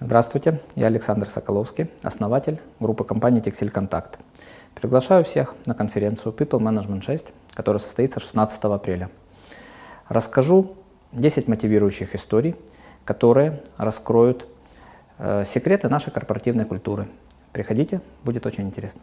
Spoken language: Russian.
Здравствуйте, я Александр Соколовский, основатель группы компании «Текстиль Контакт». Приглашаю всех на конференцию People Management 6, которая состоится 16 апреля. Расскажу 10 мотивирующих историй, которые раскроют э, секреты нашей корпоративной культуры. Приходите, будет очень интересно.